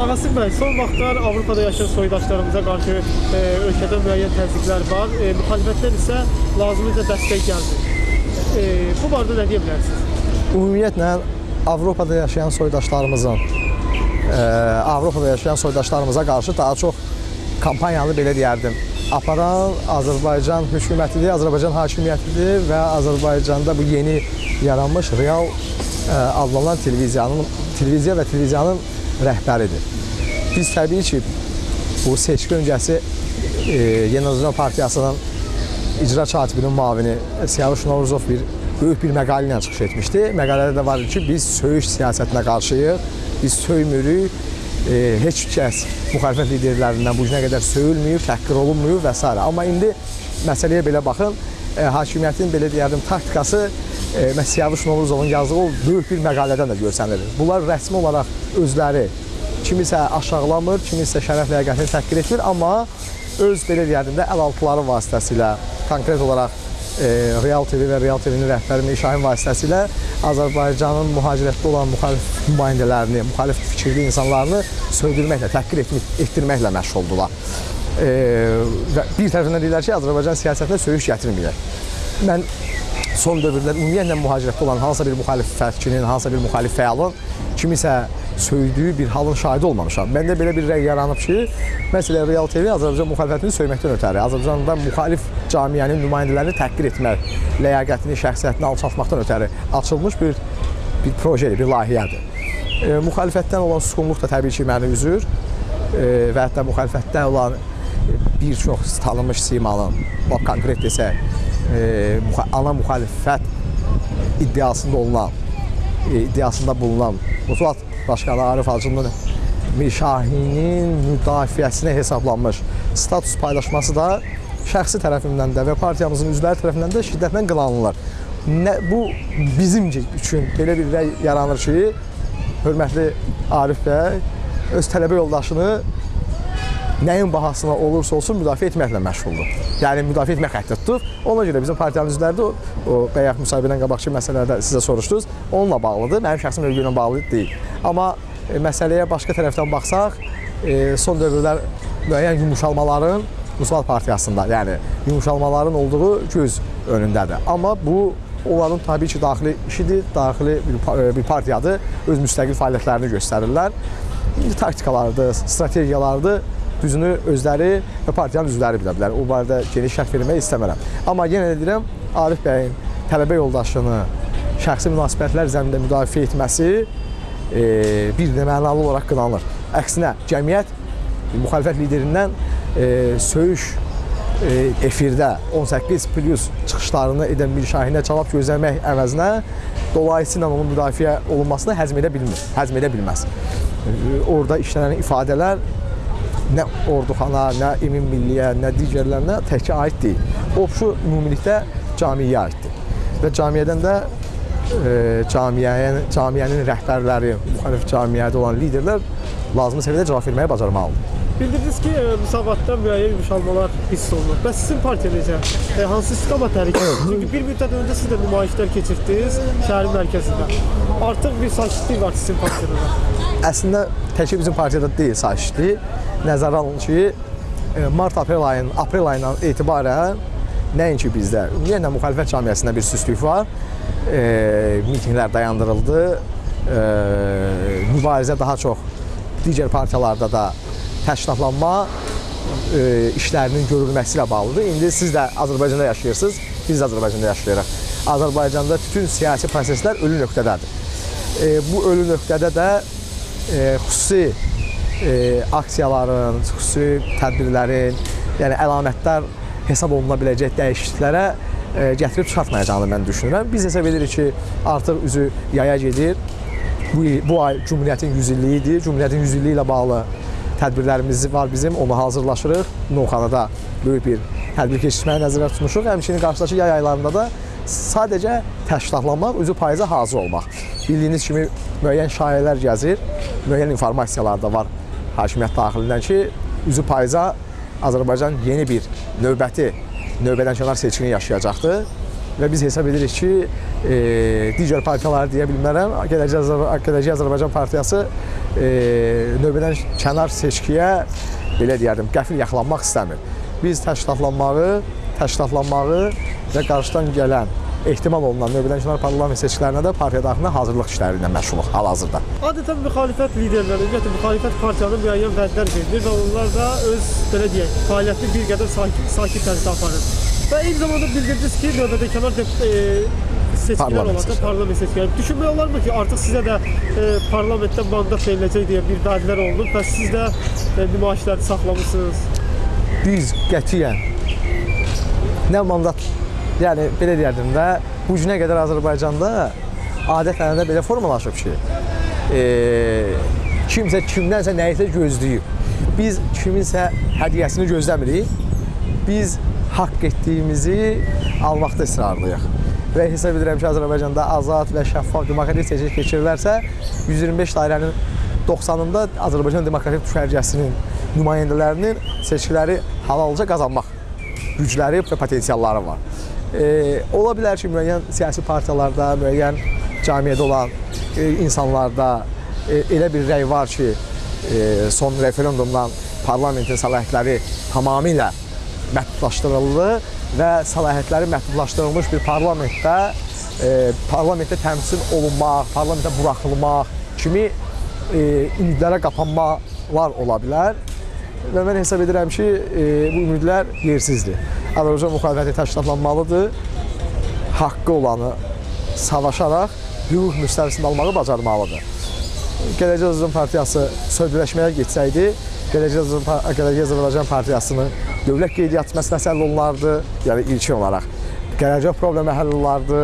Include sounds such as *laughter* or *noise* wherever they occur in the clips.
Ağasım bəy, son vaxtlar Avropada yaşayan soydaşlarımıza qarşı e, ölkədə müəyyən təzyiqlər var. E, müxalifətdən isə lazımınca dəstək gəlmir. E, bu barədə nə deyə bilərsiniz? Ümumiyyətlə Avropada yaşayan soydaşlarımızın e, Avropada yaşayan soydaşlarımıza qarşı daha çox kampanyanı belə deyərdim. Aparan Azərbaycan hökumətidir, Azərbaycan hakimiyyətidir və Azərbaycanda bu yeni yaranmış Real e, adlanan televiziyanın televiziya və televiziyanın rəhbəridir. Biz təbii ki, bu seçki öncəsi e, Yeni Azərbaycan Partiyasının icra katibinin müavini Siyavuş Novruzov bir böyük bir məqalə ilə çıxış etmişdi. Məqalədə də var ki, biz söyüş siyasətinə qarşıyıq, biz söymürük, e, heç kəs müxalifət liderlərindən bu günə qədər söyülməyib, təhqir olunmuyub və s. Amma indi məsələyə belə baxın, e, hakimiyyətin belə deyərdim taktikası məhz Siyavuş Novruzovun yazdığı o böyük bir məqalədən də görsənir. Bunlar rəsmi olaraq özləri kimisə aşağılamır, kimisə şərəf ləyaqətini təhqir etmir, amma öz belə deyərdim də əlaltıları vasitəsilə konkret olaraq e, Real TV və Real TV-nin rəhbəri Mir Şahin vasitəsilə Azərbaycanın mühacirətdə olan müxalif nümayəndələrini, müxalif fikirli insanlarını söydürməklə, təhqir etmək, etdirməklə məşğuldular. E, bir tərəfindən deyirlər ki, Azərbaycan siyasətinə söyüş gətirməyək. Mən son dövrlər ümumiyyətlə mühacirətdə olan hansısa bir müxalif fərqçinin, hansısa bir müxalif fəalın kimisə söydüyü bir halın şahidi olmamışam. Məndə belə bir rəy yaranıb ki, məsələn Real TV Azərbaycan müxalifətini söyməkdən ötəri, Azərbaycanda müxalif camiənin nümayəndələrini təhqir etmək, ləyaqətini, şəxsiyyətini alçaltmaqdan ötəri açılmış bir bir projedir, bir layihədir. E, müxalifətdən olan susqunluq da təbii ki, məni üzür e, və hətta müxalifətdən olan bir çox tanınmış simanın, bax konkret desək, e, ana müxalifət iddiasında olunan, e, iddiasında bulunan Musulat Başkanı Arif Hacının Mişahinin müdafiəsinə hesablanmış status paylaşması da şəxsi tərəfimdən də və partiyamızın üzvləri tərəfindən də şiddətlə qınanılır. Nə, bu bizim üçün belə bir rəy yaranır ki, hörmətli Arif bəy öz tələbə yoldaşını nəyin bahasına olursa olsun müdafiə etməklə məşğuldur. Yəni müdafiə etmək xətti tutub. Ona görə bizim partiyanın üzvləri də o, bayaq müsahibədən qabaqki məsələlərdə sizə soruşdunuz, onunla bağlıdır. Mənim şəxsi mövqeyimlə bağlı deyil. Amma e, məsələyə başqa tərəfdən baxsaq, e, son dövrlər müəyyən yumuşalmaların Musulat Partiyasında, yəni yumuşalmaların olduğu göz önündədir. Amma bu onların təbii ki, daxili işidir, daxili bir, pa- bir partiyadır, öz müstəqil fəaliyyətlərini göstərirlər. Taktikalardır, strategiyalardır, düzünü özləri və partiyanın üzvləri bilə bilər. O barədə geniş şərh vermək istəmirəm. Amma yenə də deyirəm, Arif bəyin tələbə yoldaşını şəxsi münasibətlər zəminində müdafiə etməsi e, bir də mənalı olaraq qınanır. Əksinə, cəmiyyət müxalifət liderindən e, söyüş e, efirdə 18 plus çıxışlarını edən bir şahinə cavab gözləmək əvəzinə dolayısıyla onun müdafiə olunmasını həzm edə bilmir, həzm edə bilməz. E, Orada işlənən ifadələr nə orduxana, nə Emin Milliyə, nə digərlərinə təkcə aid deyil. Obşu ümumilikdə camiyə aiddir. Və camiyyədən də e, camiyyənin, camiyyənin rəhbərləri, müxalif camiyyədə olan liderlər lazımi səviyyədə cavab verməyi bacarmalıdır. Bildirdiniz ki, e, müsavatda müəyyən yumuşalmalar hiss olunur. Bəs sizin partiya necə? E, hansı istiqamət hərəkət? Çünki bir müddət öncə siz də nümayişlər keçirdiniz şəhərin mərkəzində. Artıq bir sakitlik var sizin partiyada. da. Əslində təkcə bizim partiyada deyil sakitlik. Nəzərə alın ki, e, mart-aprel ayının aprel ayından etibarən nəinki bizdə, ümumiyyətlə müxalifət cəmiyyətində bir süstlük var. E, mitinqlər dayandırıldı. E, mübarizə daha çox digər partiyalarda da təşkilatlanma e, işlərinin görülməsi ilə bağlıdır. İndi siz də Azərbaycanda yaşayırsınız, biz də Azərbaycanda yaşayırıq. Azərbaycanda bütün siyasi proseslər ölü nöqtədədir. E, bu ölü nöqtədə də e, xüsusi e, aksiyaların, xüsusi tədbirlərin, yəni əlamətdar hesab oluna biləcək dəyişikliklərə e, gətirib çıxartmayacağını mən düşünürəm. Biz hesab edirik ki, artıq üzü yaya gedir. Bu, bu ay Cümhuriyyətin 100 illiyi idi. Cümhuriyyətin 100 illiyi ilə bağlı tədbirlərimiz var bizim, onu hazırlaşırıq. Novxanada böyük bir tədbir keçirməyə nəzərdə tutmuşuq. Həmçinin qarşıdakı yay aylarında da sadəcə təşkilatlanmaq, üzü payıza hazır olmaq. Bildiyiniz kimi müəyyən şayələr gəzir, müəyyən informasiyalar da var hakimiyyət daxilindən ki, üzü payıza Azərbaycan yeni bir növbəti növbədən kənar seçkini yaşayacaqdır və biz hesab edirik ki, e, digər partiyaları deyə bilmərəm. Gələcək, Azər Gələcək Azərbaycan Partiyası növbədən kənar seçkiyə belə deyərdim, qəfil yaxalanmaq istəmir. Biz təşkilatlanmağı, təşkilatlanmağı və qarşıdan gələn ehtimal olunan növbədən kənar parlament seçkilərinə də partiya daxilində hazırlıq işləri ilə məşğuluq hal-hazırda. Adətən müxalifət liderləri, ümumiyyətlə müxalifət partiyalarına müəyyən vədlər verilir və onlar da öz belə deyək, fəaliyyətini bir qədər sakit, sakit tərzdə aparır. Və eyni zamanda bildirdiniz ki, növbədə kənar dep- e, seçkilər seçkiləri. parlament seçkiləri. Düşünmək olarmı ki, artıq sizə də e, parlamentdə mandat veriləcək deyə bir vədlər olunub və siz də e, nümayişləri saxlamısınız. Biz qətiyyən nə mandat, yəni belə deyərdim də, bu günə qədər Azərbaycanda adət-ənənədə belə formalaşıb ki, e, kimsə kimdənsə nəyisə gözləyib. Biz kiminsə hədiyyəsini gözləmirik. Biz haqq etdiyimizi almaqda israrlıyıq. Və hesab edirəm ki, Azərbaycanda azad və şəffaf demokratik seçki keçirilərsə, 125 dairənin 90-ında Azərbaycan Demokratik Düşərgəsinin nümayəndələrinin seçkiləri halalca qazanmaq gücləri və potensialları var. E, ola bilər ki, müəyyən siyasi partiyalarda, müəyyən cəmiyyədə olan e, insanlarda e, elə bir rəy var ki, e, son referendumdan parlamentin səlahiyyətləri tamamilə məhdudlaşdırıldı və səlahiyyətləri məhdudlaşdırılmış bir parlamentdə e, parlamentdə təmsil olunmaq, parlamentə buraxılmaq kimi e, ümidlərə qapanmalar ola bilər. Və mən hesab edirəm ki, e, bu ümidlər yersizdir. Azərbaycan müxalifəti təşkilatlanmalıdır. Haqqı olanı savaşaraq hüquq müstəvisini almağı bacarmalıdır. Gələcək Azərbaycan Partiyası sövdələşməyə getsəydi, Gələcək Azərbaycan, Partiyasının dövlət qeydiyyatı məsələsi həll olunardı, yəni ilkin olaraq. Gələcək problemi həll olardı,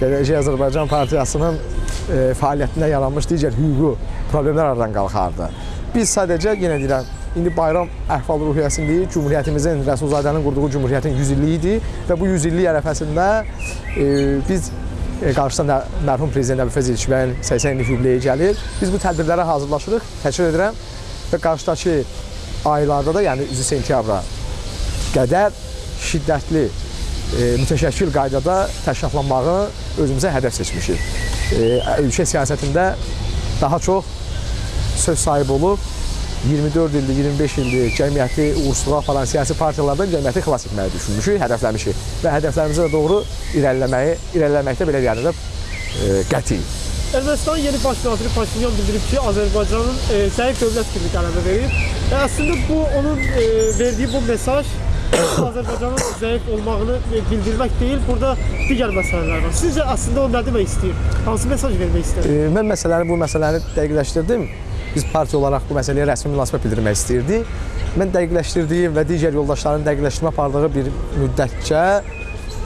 Gələcək Azərbaycan Partiyasının e, fəaliyyətində yaranmış digər hüquqi problemlər aradan qalxardı. Biz sadəcə yenə deyirəm, indi bayram əhval-ruhiyyəsindəyik. Cümhuriyyətimizin Rəsulzadənin qurduğu cümhuriyyətin 100 illiyi idi və bu 100 illik ərəfəsində e, biz qarşısında da mərhum prezident Əbülfəz İlkibəyin 80 illik yubileyi gəlir. Biz bu tədbirlərə hazırlaşırıq. Təkrar edirəm və qarşıdakı aylarda da, yəni üzü sentyabra qədər şiddətli e, mütəşəkkil qaydada təşkilatlanmağı özümüzə hədəf seçmişik. E, ölkə siyasətində daha çox söz sahibi olub 24 ildir, 25 ildir cəmiyyəti uğursuzluğa aparan siyasi partiyalardan cəmiyyəti xilas etməyi düşünmüşük, hədəfləmişik və hədəflərimizə doğru irəliləməyi, irəliləməkdə belə deyəndə də e, qətiyyik. Ermənistanın yeni baş naziri Paşinyan bildirib ki, Azərbaycanın e, zəif dövlət kimi qələmə verib. Və əslində bu onun e, verdiyi bu mesaj *coughs* Azərbaycanın zəif olmağını e, bildirmək deyil, burada digər məsələlər var. Sizcə əslində o nə demək istəyir? Hansı mesaj vermək istəyir? E, mən məsələni bu məsələni dəqiqləşdirdim. Biz partiya olaraq bu məsələyə rəsmi münasibət bildirmək istirdik. Mən dəqiqləşdirdiyim və digər yoldaşların dəqiqləşdirmə apardığı bir müddətcə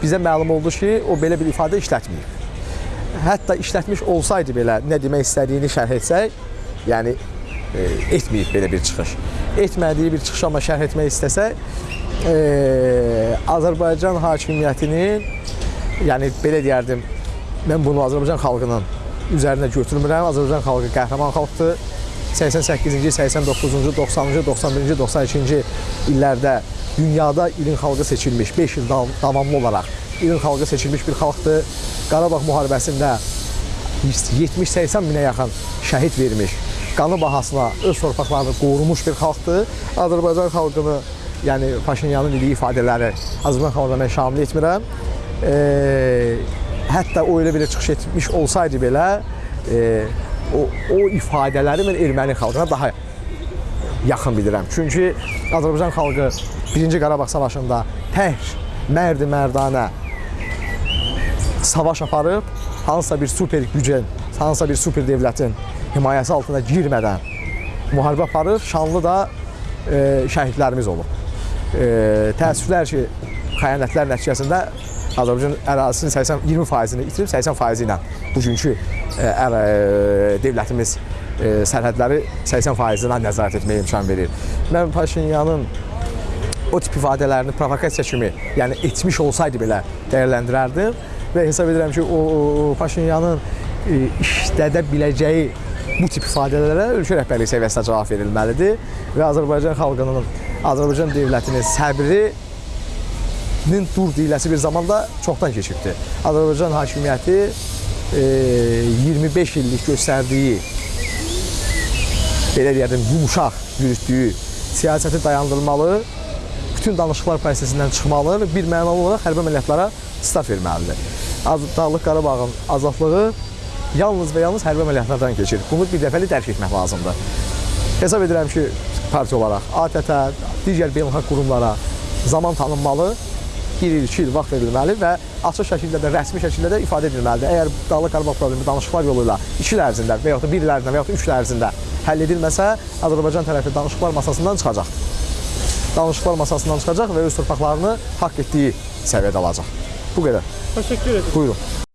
bizə məlum oldu ki, o belə bir ifadə işlətməyib. Hətta işlətmiş olsaydı belə nə demək istədiyini şərh etsək, yəni e, etməyib belə bir çıxış. Etmədiyi bir çıxış amma şərh etmək istəsək, e, Azərbaycan hakimiyyətinin yəni belə deyərdim, mən bunu Azərbaycan xalqının üzərinə götürmürəm. Azərbaycan xalqı qəhrəman xalqdır. 88-ci, 89-cu, 90-cı, 91-ci, 92-ci illərdə dünyada ilin xalqı seçilmiş, 5 il dav- davamlı olaraq ilin xalqı seçilmiş bir xalqdır. Qarabağ müharibəsində 70-80 minə yaxın şəhid vermiş, qanı bahasına öz torpaqlarını qorumuş bir xalqdır. Azərbaycan xalqını, yəni Paşinyanın dediyi ifadələri Azərbaycan xalqına mən şamil etmirəm. E, hətta o elə belə çıxış etmiş olsaydı belə, e, o, o ifadələri mən erməni xalqına daha yaxın bilirəm. Çünki Azərbaycan xalqı 1-ci Qarabağ savaşında tək mərd mərdanə savaş aparıb, hansısa bir super gücün, hansısa bir super dövlətin himayəsi altına girmədən müharibə aparıb, şanlı da e, şəhidlərimiz olub. E, təəssüflər ki, xəyanətlər nəticəsində Azərbaycan ərazisinin 80 20%-ni itirib 80% ilə bugünkü e, dövlətimiz e, sərhədləri 80%-nə nəzarət etməyə imkan verir. Mən Paşinyanın o tip ifadələrini provokasiya kimi, yəni etmiş olsaydı belə dəyərləndirərdim və hesab edirəm ki, o, o Paşinyanın e, işlədə biləcəyi bu tip ifadələrə ölkə rəhbərliyi səviyyəsində cavab verilməlidir və Azərbaycan xalqının, Azərbaycan dövlətinin səbri nin dur deyiləsi bir zamanda çoxdan keçibdir. Azərbaycan hakimiyyəti 25 illik göstərdiyi belə deyərdim, yumuşaq yürütdüyü siyasəti dayandırmalı, bütün danışıqlar prosesindən çıxmalı və bir mənalı olaraq hərbi əməliyyatlara start verməlidir. Dağlıq Qarabağın azadlığı yalnız və yalnız hərbi əməliyyatlardan keçir. Bunu bir dəfəli dərk etmək lazımdır. Hesab edirəm ki, partiya olaraq ATƏT-ə, digər beynəlxalq qurumlara zaman tanınmalı, bir il, iki il vaxt verilməli və açıq şəkildə də, rəsmi şəkildə də ifadə edilməlidir. Əgər Dağlıq Qarabağ problemi danışıqlar yolu ilə 2 il ərzində və yaxud da 1 il ərzində və yaxud da 3 il ərzində həll edilməsə, Azərbaycan tərəfi danışıqlar masasından çıxacaq. Danışıqlar masasından çıxacaq və öz torpaqlarını haqq etdiyi səviyyədə alacaq. Bu qədər. Teşekkür ederim. Buyurun.